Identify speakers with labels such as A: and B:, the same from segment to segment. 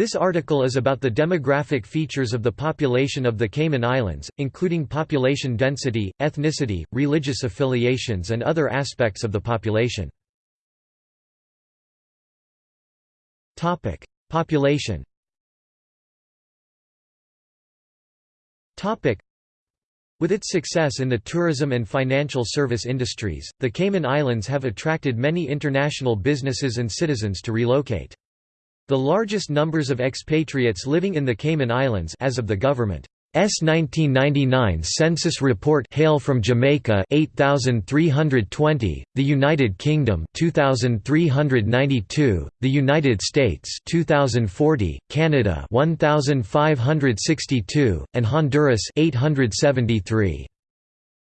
A: This article is about the demographic features of the population of the Cayman Islands, including population density, ethnicity, religious affiliations and other aspects of the population. Population With its success in the tourism and financial service industries, the Cayman Islands have attracted many international businesses and citizens to relocate. The largest numbers of expatriates living in the Cayman Islands as of the government. S 1999 census report hail from Jamaica 8320 the United Kingdom 2392 the United States 2040 Canada 1562 and Honduras 873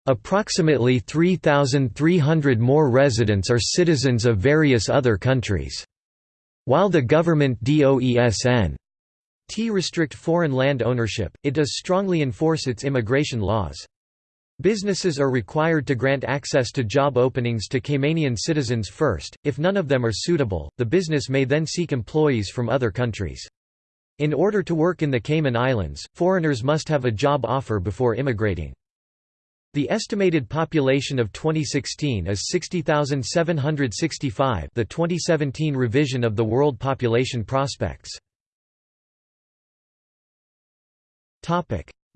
A: Approximately 3300 more residents are citizens of various other countries while the government DOESN T restrict foreign land ownership, it does strongly enforce its immigration laws. Businesses are required to grant access to job openings to Caymanian citizens first, if none of them are suitable, the business may then seek employees from other countries. In order to work in the Cayman Islands, foreigners must have a job offer before immigrating. The estimated population of 2016 is 60,765 the 2017 revision of the World Population Prospects.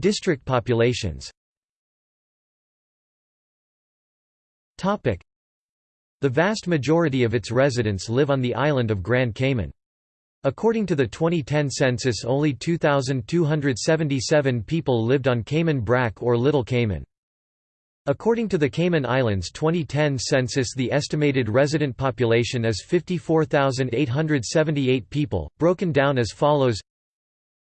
A: District populations The vast majority of its residents live on the island of Grand Cayman. According to the 2010 census only 2,277 people lived on Cayman Brac or Little Cayman. According to the Cayman Islands 2010 census the estimated resident population is 54,878 people, broken down as follows.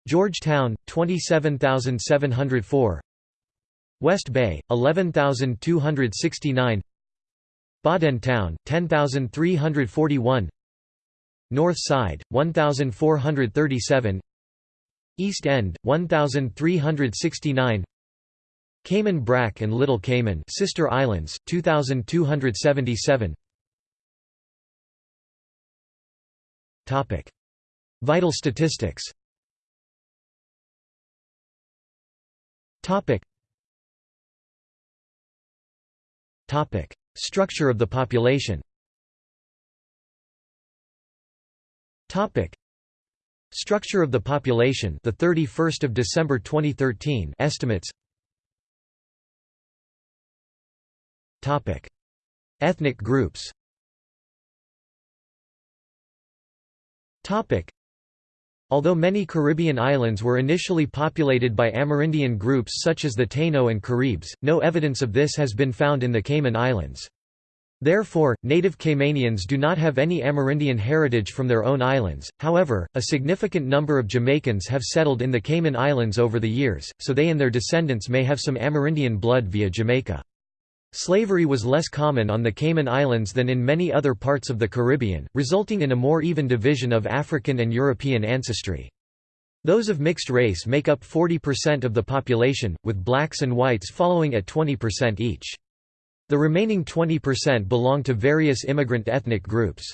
A: Georgetown, 27,704 West Bay, 11,269 Town, 10,341 North Side, 1,437 East End, 1,369 Cayman Brac and Little Cayman sister islands 2277 Topic. Vital statistics. Topic. Topic. Structure of the population. Topic. Structure of the population the 31st of December 2013 estimates Ethnic groups Although many Caribbean islands were initially populated by Amerindian groups such as the Taino and Caribs, no evidence of this has been found in the Cayman Islands. Therefore, native Caymanians do not have any Amerindian heritage from their own islands, however, a significant number of Jamaicans have settled in the Cayman Islands over the years, so they and their descendants may have some Amerindian blood via Jamaica. Slavery was less common on the Cayman Islands than in many other parts of the Caribbean, resulting in a more even division of African and European ancestry. Those of mixed race make up 40% of the population, with blacks and whites following at 20% each. The remaining 20% belong to various immigrant ethnic groups.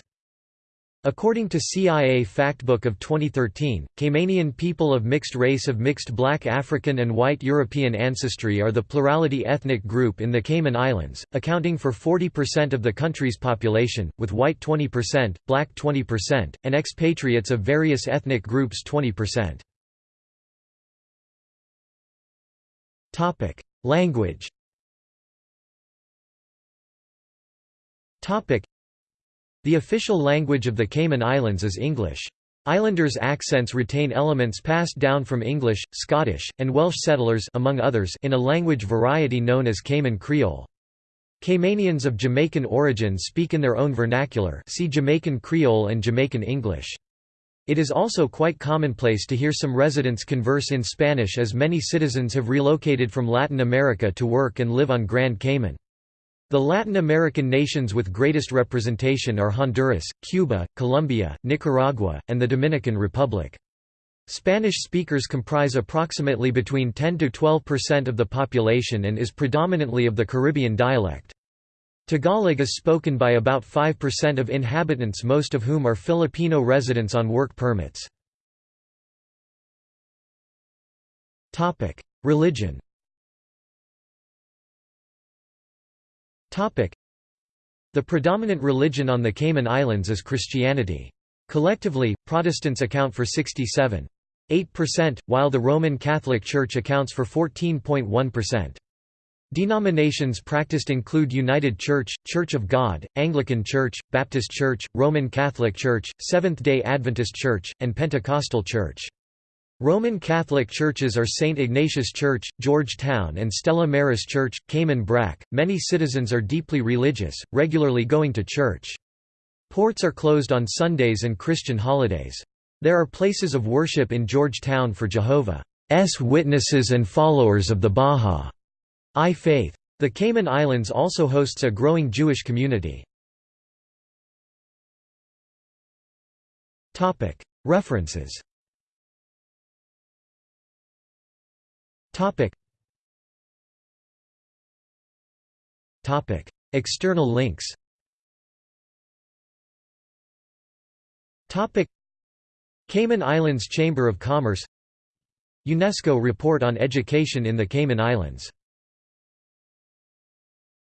A: According to CIA Factbook of 2013, Caymanian people of mixed race of mixed black African and white European ancestry are the plurality ethnic group in the Cayman Islands, accounting for 40% of the country's population, with white 20%, black 20%, and expatriates of various ethnic groups 20%. Language the official language of the Cayman Islands is English. Islanders' accents retain elements passed down from English, Scottish, and Welsh settlers among others in a language variety known as Cayman Creole. Caymanians of Jamaican origin speak in their own vernacular see Jamaican Creole and Jamaican English. It is also quite commonplace to hear some residents converse in Spanish as many citizens have relocated from Latin America to work and live on Grand Cayman. The Latin American nations with greatest representation are Honduras, Cuba, Colombia, Nicaragua, and the Dominican Republic. Spanish speakers comprise approximately between 10 to 12% of the population and is predominantly of the Caribbean dialect. Tagalog is spoken by about 5% of inhabitants most of whom are Filipino residents on work permits. Religion The predominant religion on the Cayman Islands is Christianity. Collectively, Protestants account for 67.8%, while the Roman Catholic Church accounts for 14.1%. Denominations practiced include United Church, Church of God, Anglican Church, Baptist Church, Roman Catholic Church, Seventh-day Adventist Church, and Pentecostal Church. Roman Catholic churches are St. Ignatius Church, Georgetown and Stella Maris Church, Cayman Brac. Many citizens are deeply religious, regularly going to church. Ports are closed on Sundays and Christian holidays. There are places of worship in Georgetown for Jehovah's Witnesses and followers of the Baha'i faith. The Cayman Islands also hosts a growing Jewish community. References External links. Cayman Islands Chamber of Commerce. UNESCO report on education in the Cayman Islands